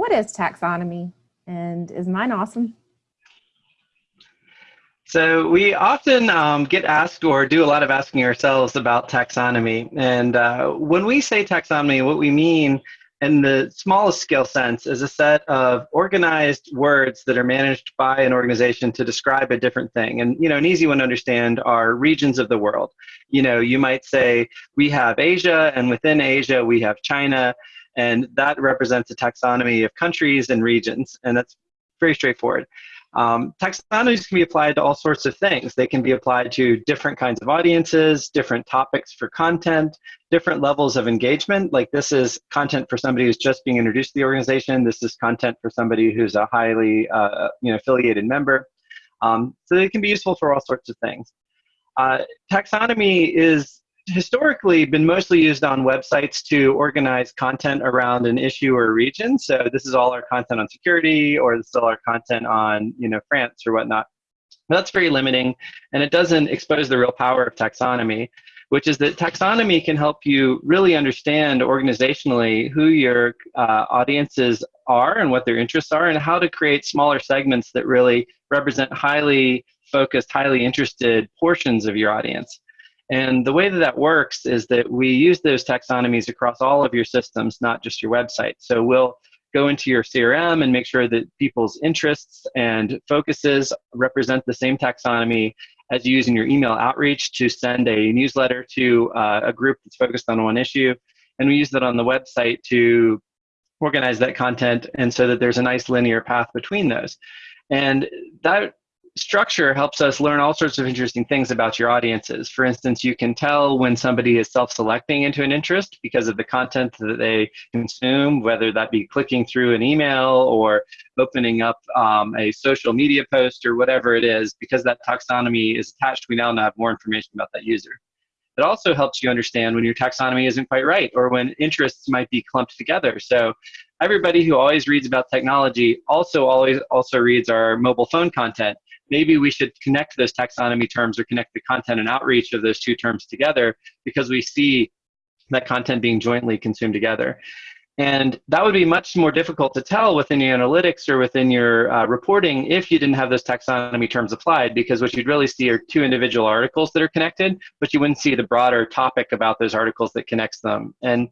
what is taxonomy and is mine awesome? So we often um, get asked or do a lot of asking ourselves about taxonomy. And uh, when we say taxonomy, what we mean in the smallest scale sense is a set of organized words that are managed by an organization to describe a different thing. And you know, an easy one to understand are regions of the world. You know, you might say we have Asia, and within Asia we have China, and that represents a taxonomy of countries and regions, and that's very straightforward. Um, taxonomies can be applied to all sorts of things. They can be applied to different kinds of audiences, different topics for content, different levels of engagement. Like this is content for somebody who's just being introduced to the organization. This is content for somebody who's a highly uh, you know, affiliated member. Um, so they can be useful for all sorts of things. Uh, taxonomy is historically been mostly used on websites to organize content around an issue or region. So this is all our content on security, or this is all our content on you know France or whatnot. But that's very limiting, and it doesn't expose the real power of taxonomy, which is that taxonomy can help you really understand organizationally who your uh, audiences are and what their interests are, and how to create smaller segments that really represent highly focused, highly interested portions of your audience. And the way that that works is that we use those taxonomies across all of your systems, not just your website. So we'll go into your CRM and make sure that people's interests and focuses represent the same taxonomy as you use in your email outreach to send a newsletter to uh, a group that's focused on one issue. And we use that on the website to organize that content and so that there's a nice linear path between those. And that structure helps us learn all sorts of interesting things about your audiences. For instance, you can tell when somebody is self-selecting into an interest because of the content that they consume, whether that be clicking through an email or opening up um, a social media post or whatever it is. Because that taxonomy is attached, we now have more information about that user. It also helps you understand when your taxonomy isn't quite right or when interests might be clumped together. So everybody who always reads about technology also always also reads our mobile phone content maybe we should connect those taxonomy terms or connect the content and outreach of those two terms together because we see that content being jointly consumed together. And that would be much more difficult to tell within your analytics or within your uh, reporting if you didn't have those taxonomy terms applied, because what you'd really see are two individual articles that are connected, but you wouldn't see the broader topic about those articles that connects them. And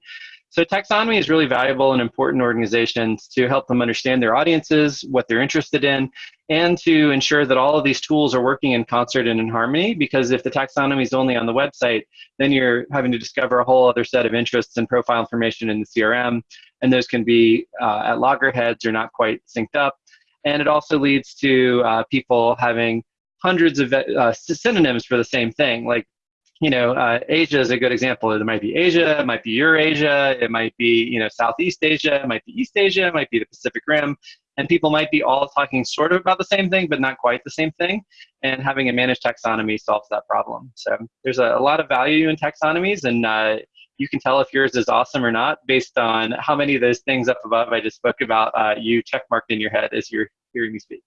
so taxonomy is really valuable and important organizations to help them understand their audiences, what they're interested in, and to ensure that all of these tools are working in concert and in harmony. Because if the taxonomy is only on the website, then you're having to discover a whole other set of interests and profile information in the CRM, and those can be uh, at loggerheads or not quite synced up. And it also leads to uh, people having hundreds of uh, synonyms for the same thing. Like you know, uh, Asia is a good example. It might be Asia, it might be Eurasia, it might be, you know, Southeast Asia, it might be East Asia, it might be the Pacific Rim. And people might be all talking sort of about the same thing, but not quite the same thing. And having a managed taxonomy solves that problem. So there's a, a lot of value in taxonomies, and uh, you can tell if yours is awesome or not based on how many of those things up above I just spoke about uh, you checkmarked in your head as you're hearing me speak.